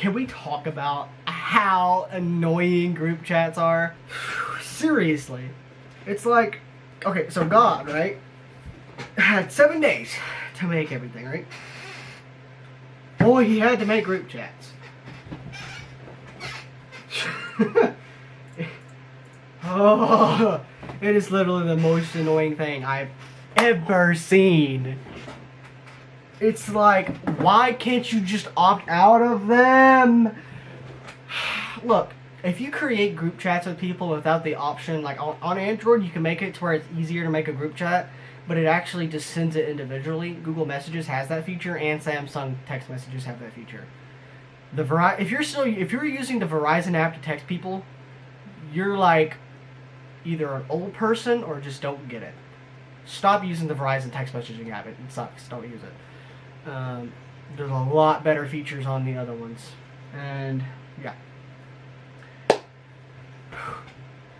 can we talk about how annoying group chats are? Seriously. It's like, okay, so God, right, had seven days to make everything, right? Boy, he had to make group chats. oh, it is literally the most annoying thing I've ever seen. It's like, why can't you just opt out of them? Look, if you create group chats with people without the option, like on, on Android, you can make it to where it's easier to make a group chat, but it actually just sends it individually. Google Messages has that feature, and Samsung text messages have that feature. The Veri- if you're still if you're using the Verizon app to text people, you're like either an old person or just don't get it. Stop using the Verizon text messaging app. It sucks. Don't use it. Um, there's a lot better features on the other ones, and yeah.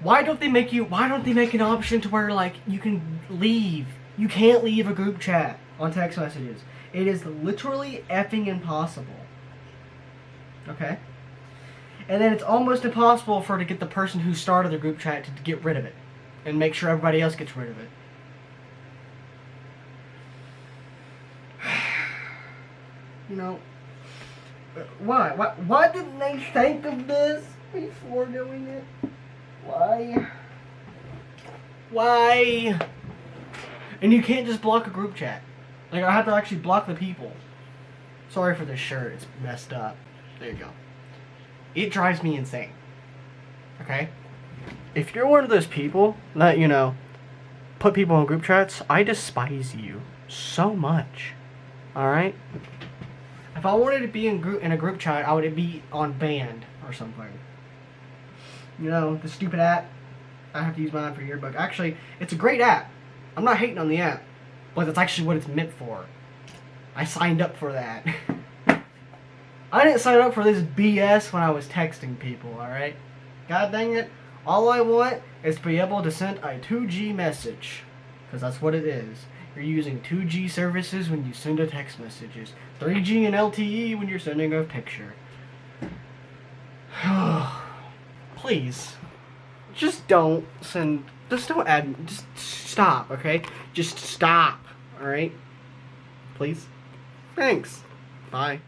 Why don't they make you? Why don't they make an option to where like you can leave? You can't leave a group chat on text messages. It is literally effing impossible. Okay. And then it's almost impossible for to get the person who started the group chat to get rid of it, and make sure everybody else gets rid of it. You know, why? Why? Why didn't they think of this before doing it? Why? Why? And you can't just block a group chat. Like, I have to actually block the people. Sorry for this shirt, it's messed up. There you go. It drives me insane. Okay? If you're one of those people that, you know, put people in group chats, I despise you so much. Alright? If I wanted to be in group in a group chat, I would be on band or something. You know, the stupid app. I have to use mine for yearbook. Actually, it's a great app. I'm not hating on the app, but that's actually what it's meant for. I signed up for that. I didn't sign up for this BS when I was texting people, alright? God dang it. All I want is to be able to send a 2G message. Because that's what it is. You're using 2G services when you send a text messages. 3G and LTE when you're sending a picture. Please. Just don't send... Just don't add... Just stop, okay? Just stop, alright? Please? Thanks. Bye.